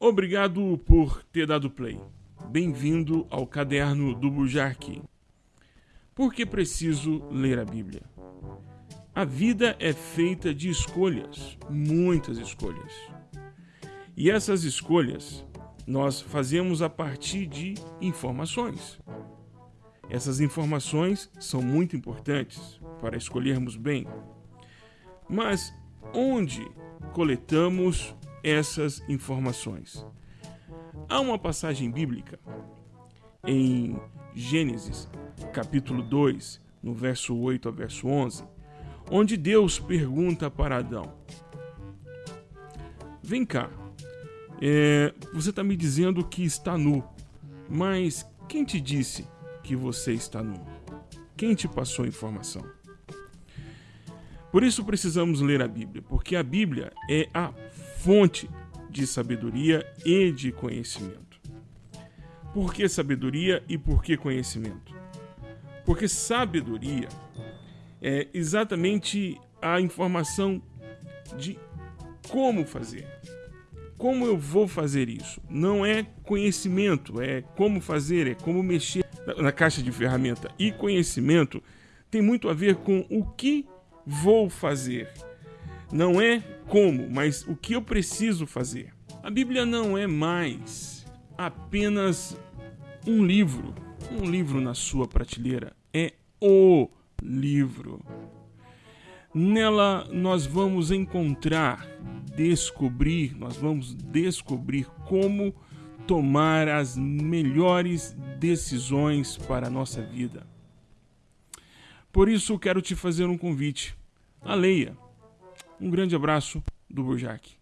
Obrigado por ter dado play. Bem-vindo ao caderno do Bujarque. Por que preciso ler a Bíblia? A vida é feita de escolhas, muitas escolhas. E essas escolhas nós fazemos a partir de informações. Essas informações são muito importantes para escolhermos bem. Mas onde coletamos essas informações? Há uma passagem bíblica em Gênesis, capítulo 2, no verso 8 ao verso 11, onde Deus pergunta para Adão: Vem cá, é, você está me dizendo que está nu, mas quem te disse que você está nu? Quem te passou a informação? Por isso precisamos ler a Bíblia, porque a Bíblia é a fonte de sabedoria e de conhecimento. Por que sabedoria e por que conhecimento? Porque sabedoria é exatamente a informação de como fazer. Como eu vou fazer isso? Não é conhecimento, é como fazer, é como mexer na caixa de ferramenta. E conhecimento tem muito a ver com o que vou fazer. Não é como, mas o que eu preciso fazer. A Bíblia não é mais apenas um livro, um livro na sua prateleira. É o livro. Nela nós vamos encontrar, descobrir, nós vamos descobrir como tomar as melhores decisões para a nossa vida. Por isso, quero te fazer um convite. A leia. Um grande abraço do Burjac.